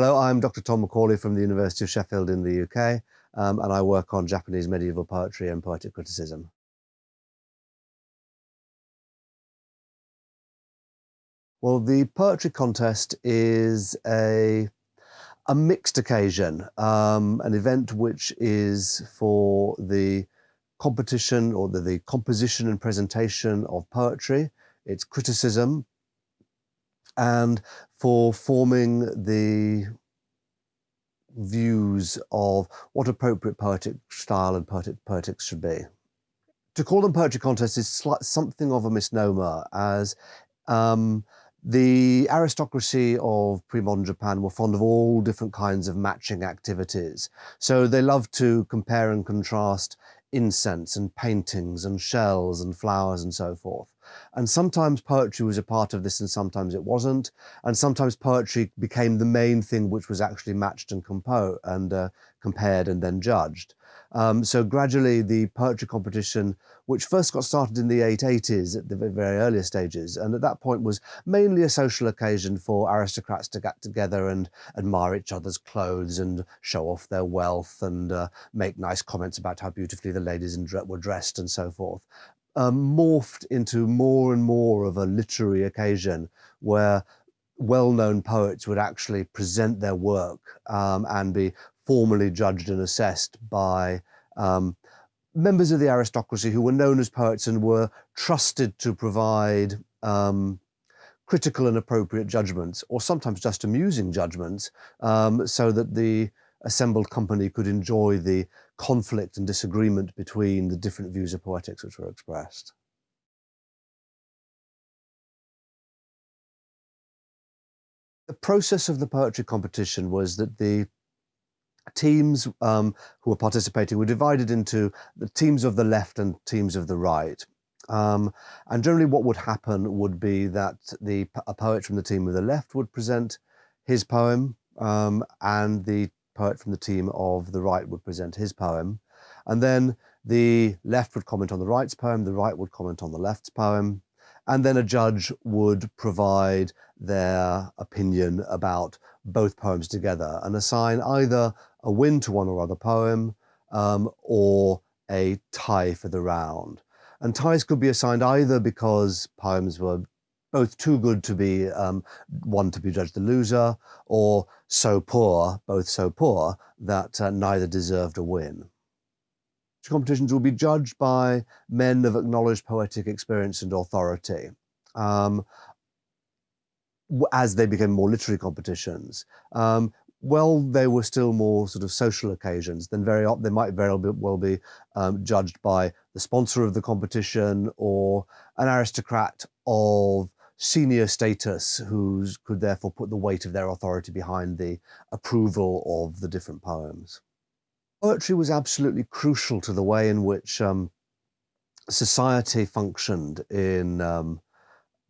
Hello, I'm Dr. Tom McAuley from the University of Sheffield in the UK, um, and I work on Japanese medieval poetry and poetic criticism. Well, the poetry contest is a, a mixed occasion, um, an event which is for the competition or the, the composition and presentation of poetry, its criticism, and for forming the views of what appropriate poetic style and poetic poetics should be. To call them poetry contests is something of a misnomer as um, the aristocracy of pre-modern Japan were fond of all different kinds of matching activities. So they loved to compare and contrast incense and paintings and shells and flowers and so forth. And sometimes poetry was a part of this and sometimes it wasn't. And sometimes poetry became the main thing which was actually matched and, compo and uh, compared and then judged. Um, so gradually the poetry competition, which first got started in the 880s at the very earliest stages, and at that point was mainly a social occasion for aristocrats to get together and admire each other's clothes and show off their wealth and uh, make nice comments about how beautifully the ladies were dressed and so forth um, morphed into more and more of a literary occasion where well-known poets would actually present their work um, and be formally judged and assessed by um, members of the aristocracy who were known as poets and were trusted to provide um, critical and appropriate judgments, or sometimes just amusing judgments, um, so that the assembled company could enjoy the conflict and disagreement between the different views of poetics which were expressed. The process of the poetry competition was that the teams um, who were participating were divided into the teams of the left and teams of the right. Um, and generally what would happen would be that the a poet from the team of the left would present his poem um, and the poet from the team of the right would present his poem. And then the left would comment on the right's poem, the right would comment on the left's poem. And then a judge would provide their opinion about both poems together and assign either a win to one or other poem um, or a tie for the round. And ties could be assigned either because poems were both too good to be um, one to be judged the loser, or so poor, both so poor, that uh, neither deserved a win. Competitions will be judged by men of acknowledged poetic experience and authority. Um, as they became more literary competitions. Um, well, they were still more sort of social occasions, then very they might very well be um, judged by the sponsor of the competition or an aristocrat of senior status who could therefore put the weight of their authority behind the approval of the different poems. Poetry was absolutely crucial to the way in which um, society functioned in um,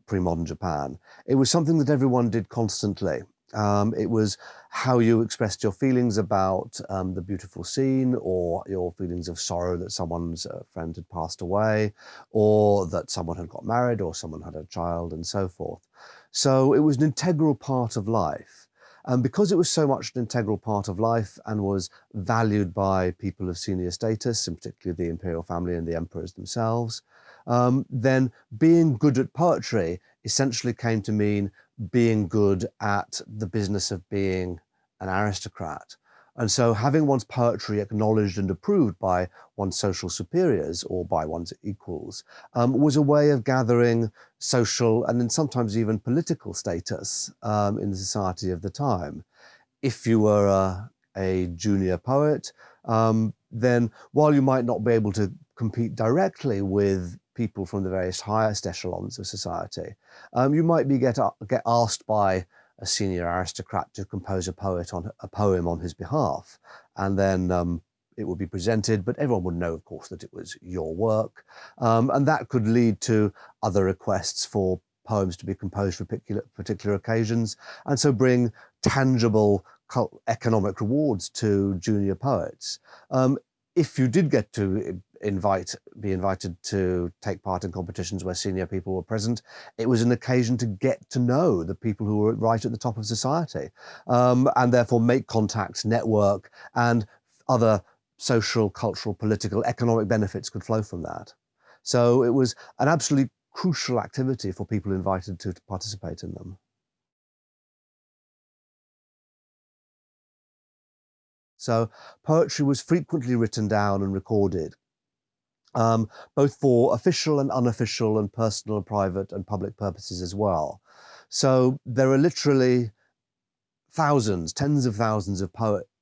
pre-modern Japan. It was something that everyone did constantly. Um, it was how you expressed your feelings about um, the beautiful scene or your feelings of sorrow that someone's uh, friend had passed away or that someone had got married or someone had a child and so forth. So it was an integral part of life. And because it was so much an integral part of life and was valued by people of senior status, and particularly the imperial family and the emperors themselves, um, then being good at poetry essentially came to mean being good at the business of being an aristocrat. And so having one's poetry acknowledged and approved by one's social superiors or by one's equals um, was a way of gathering social and then sometimes even political status um, in the society of the time. If you were a, a junior poet, um, then while you might not be able to compete directly with people from the various highest echelons of society. Um, you might be get, get asked by a senior aristocrat to compose a poet on a poem on his behalf, and then um, it would be presented, but everyone would know, of course, that it was your work, um, and that could lead to other requests for poems to be composed for particular, particular occasions, and so bring tangible economic rewards to junior poets. Um, if you did get to invite be invited to take part in competitions where senior people were present. It was an occasion to get to know the people who were right at the top of society, um, and therefore make contacts, network, and other social, cultural, political, economic benefits could flow from that. So it was an absolutely crucial activity for people invited to, to participate in them. So poetry was frequently written down and recorded, um, both for official and unofficial and personal, and private and public purposes as well. So there are literally thousands, tens of thousands of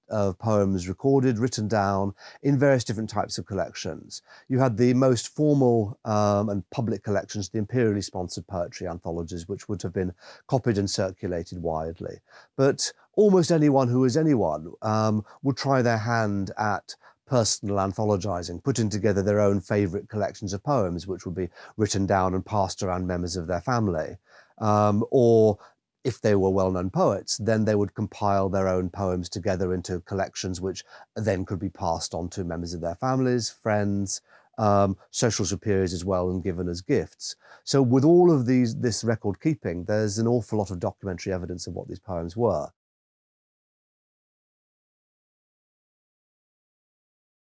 of poems recorded, written down in various different types of collections. You had the most formal um, and public collections, the imperially sponsored poetry anthologies, which would have been copied and circulated widely. But almost anyone who is anyone um, would try their hand at personal anthologizing, putting together their own favorite collections of poems, which would be written down and passed around members of their family. Um, or if they were well-known poets, then they would compile their own poems together into collections, which then could be passed on to members of their families, friends, um, social superiors as well, and given as gifts. So with all of these, this record keeping, there's an awful lot of documentary evidence of what these poems were.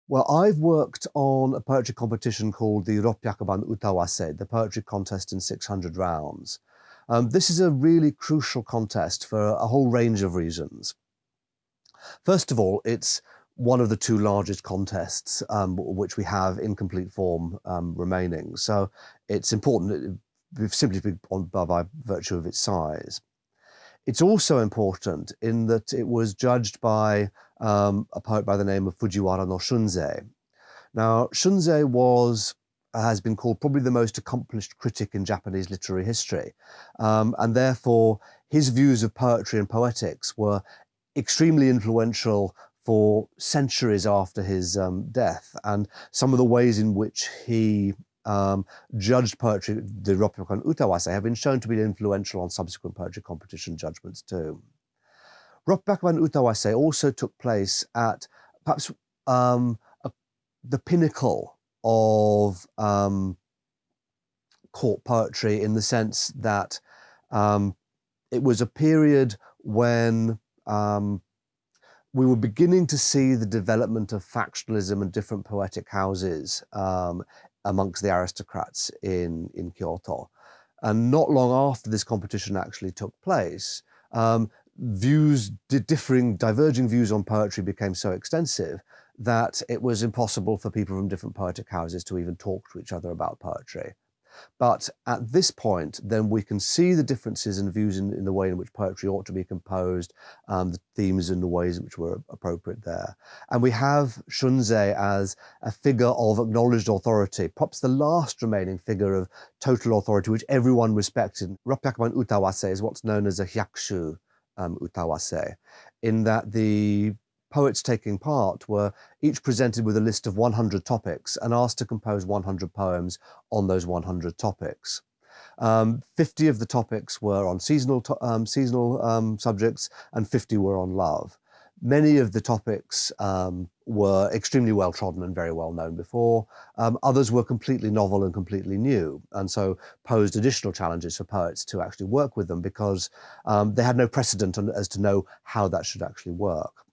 Well, I've worked on a poetry competition called the Roppyakuban Utawase, the poetry contest in 600 rounds. Um, this is a really crucial contest for a whole range of reasons. First of all, it's one of the two largest contests um, which we have in complete form um, remaining. So it's important simply by, by virtue of its size. It's also important in that it was judged by um, a poet by the name of Fujiwara no Shunzei. Now, Shunzei was has been called probably the most accomplished critic in Japanese literary history. Um, and therefore, his views of poetry and poetics were extremely influential for centuries after his um, death. And some of the ways in which he um, judged poetry, the Roppyakuban Utawase, have been shown to be influential on subsequent poetry competition judgments too. Roppyakuban Utawase also took place at perhaps um, a, the pinnacle of um, court poetry in the sense that um, it was a period when um, we were beginning to see the development of factionalism and different poetic houses um, amongst the aristocrats in, in Kyoto. And not long after this competition actually took place, um, views, differing, diverging views on poetry became so extensive that it was impossible for people from different poetic houses to even talk to each other about poetry. But at this point, then we can see the differences in views in, in the way in which poetry ought to be composed, um, the themes and the ways in which were appropriate there. And we have Shunzei as a figure of acknowledged authority, perhaps the last remaining figure of total authority, which everyone respected. Roppyakuban Utawase is what's known as a hyakushu um, Utawase, in that the poets taking part were each presented with a list of 100 topics and asked to compose 100 poems on those 100 topics. Um, 50 of the topics were on seasonal, um, seasonal um, subjects and 50 were on love. Many of the topics um, were extremely well trodden and very well known before. Um, others were completely novel and completely new, and so posed additional challenges for poets to actually work with them because um, they had no precedent as to know how that should actually work.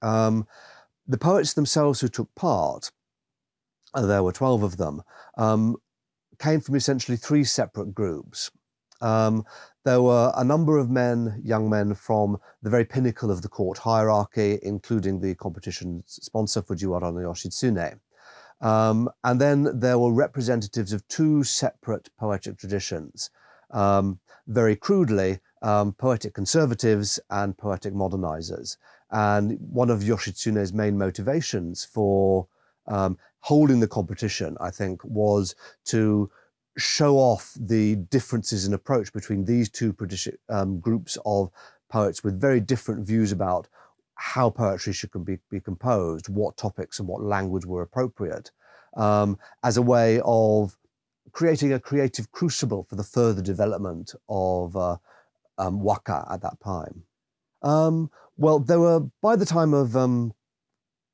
Um, the poets themselves who took part, uh, there were 12 of them, um, came from essentially three separate groups. Um, there were a number of men, young men from the very pinnacle of the court hierarchy, including the competition sponsor Fujiwara no Yoshitsune. Um, and then there were representatives of two separate poetic traditions. Um, very crudely, um, poetic conservatives and poetic modernizers. And one of Yoshitsune's main motivations for um, holding the competition, I think, was to show off the differences in approach between these two um, groups of poets with very different views about how poetry should be, be composed, what topics and what language were appropriate, um, as a way of creating a creative crucible for the further development of uh, um, waka at that time. Um, well, there were, by the time of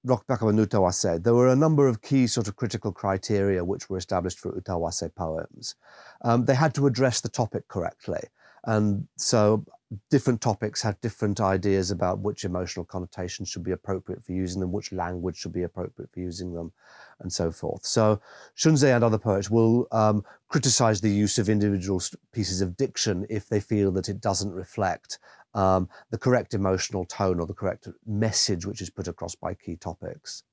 Roppyakuban Utawase, there were a number of key sort of critical criteria which were established for Utawase poems. Um, they had to address the topic correctly. And so different topics had different ideas about which emotional connotations should be appropriate for using them, which language should be appropriate for using them, and so forth. So Shunzei and other poets will um, criticize the use of individual pieces of diction if they feel that it doesn't reflect um, the correct emotional tone or the correct message which is put across by key topics.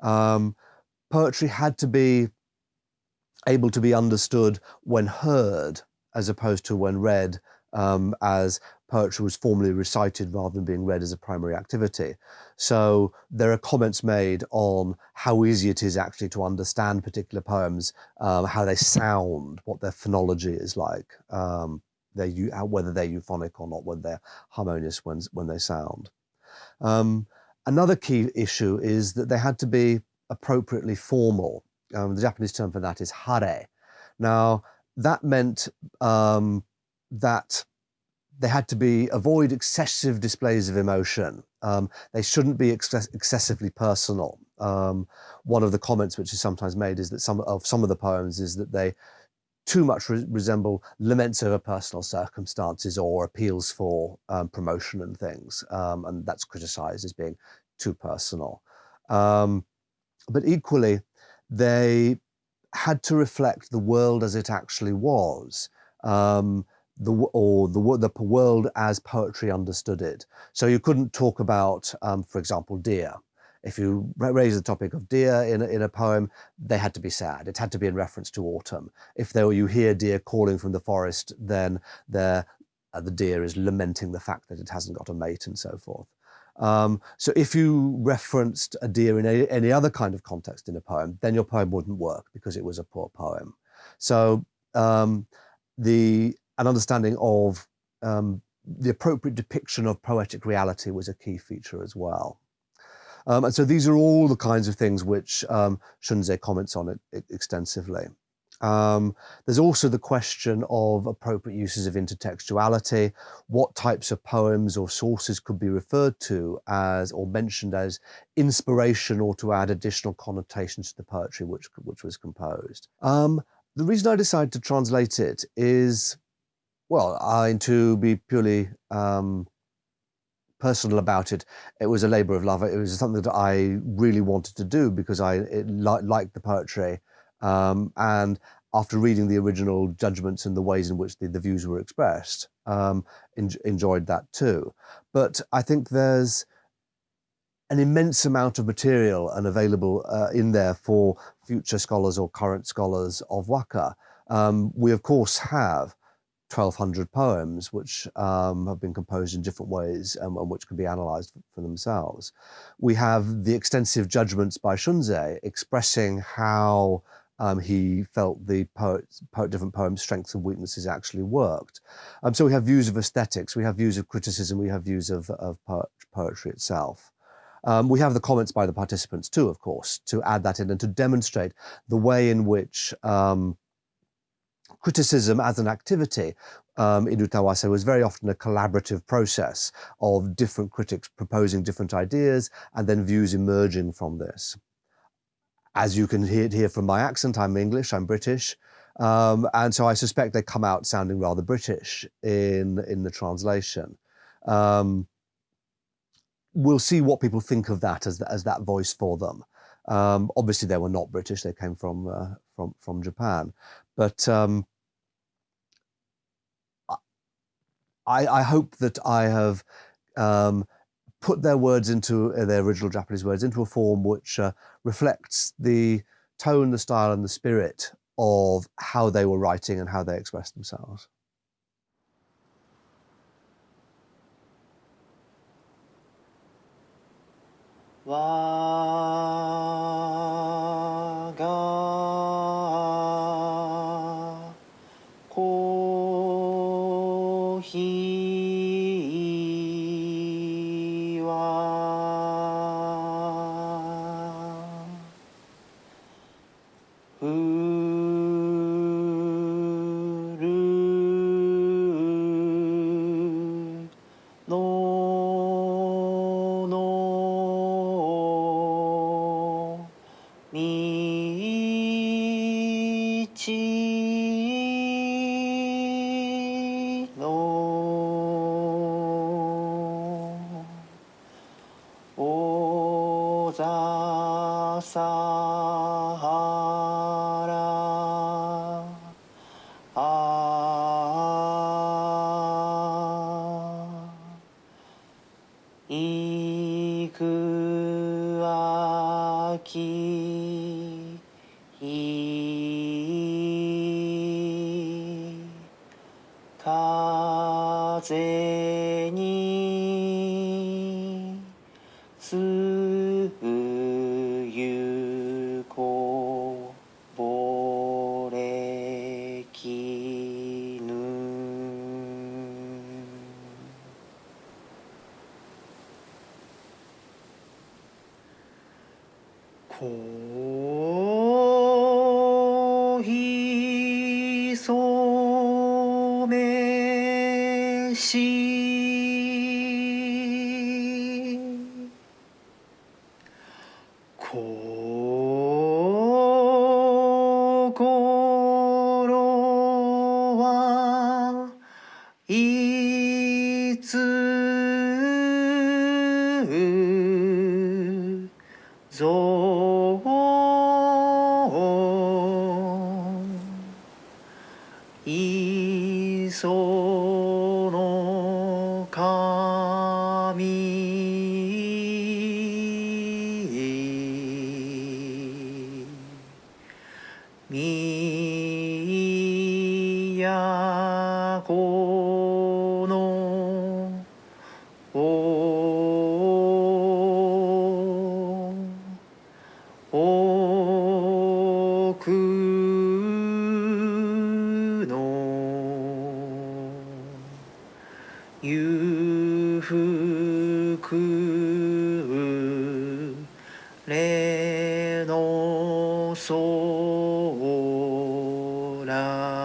Um, poetry had to be able to be understood when heard as opposed to when read um, as poetry was formally recited rather than being read as a primary activity. So there are comments made on how easy it is actually to understand particular poems, um, how they sound, what their phonology is like, um, they're, whether they're euphonic or not, whether they're harmonious when, when they sound. Um, another key issue is that they had to be appropriately formal. Um, the Japanese term for that is hare. Now, that meant um, that they had to be avoid excessive displays of emotion. Um, they shouldn't be ex excessively personal. Um, one of the comments which is sometimes made is that some of some of the poems is that they too much re resemble laments over personal circumstances or appeals for um, promotion and things, um, and that's criticized as being too personal. Um, but equally, they had to reflect the world as it actually was. Um, the or the the world as poetry understood it. So you couldn't talk about, um, for example, deer. If you raise the topic of deer in a, in a poem, they had to be sad. It had to be in reference to autumn. If there you hear deer calling from the forest, then uh, the deer is lamenting the fact that it hasn't got a mate and so forth. Um, so if you referenced a deer in a, any other kind of context in a poem, then your poem wouldn't work because it was a poor poem. So um, the an understanding of um, the appropriate depiction of poetic reality was a key feature as well. Um, and so these are all the kinds of things which um, Shunzei comments on it extensively. Um, there's also the question of appropriate uses of intertextuality, what types of poems or sources could be referred to as or mentioned as inspiration or to add additional connotations to the poetry which, which was composed. Um, the reason I decided to translate it is well, I, to be purely um, personal about it, it was a labor of love. It was something that I really wanted to do because I li liked the poetry. Um, and after reading the original judgments and the ways in which the, the views were expressed, um, en enjoyed that too. But I think there's an immense amount of material and available uh, in there for future scholars or current scholars of Waka. Um, we of course have 1,200 poems, which um, have been composed in different ways and, and, which can be analysed for themselves. We have the extensive judgments by Shunzei expressing how um, he felt the poet, poet, different poems' strengths and weaknesses actually worked. Um, so we have views of aesthetics, we have views of criticism, we have views of, of poetry itself. Um, we have the comments by the participants too, of course, to add that in and to demonstrate the way in which um, criticism as an activity um, in Utawase was very often a collaborative process of different critics proposing different ideas and then views emerging from this. As you can hear, hear from my accent, I'm English, I'm British, um, and so I suspect they come out sounding rather British in, in the translation. Um, we'll see what people think of that as, as that voice for them. Um, obviously, they were not British; they came from uh, from from Japan. But um, I, I hope that I have um, put their words into uh, their original Japanese words into a form which uh, reflects the tone, the style, and the spirit of how they were writing and how they expressed themselves. Wow. الرحيم 風に。こう。 미야고. now.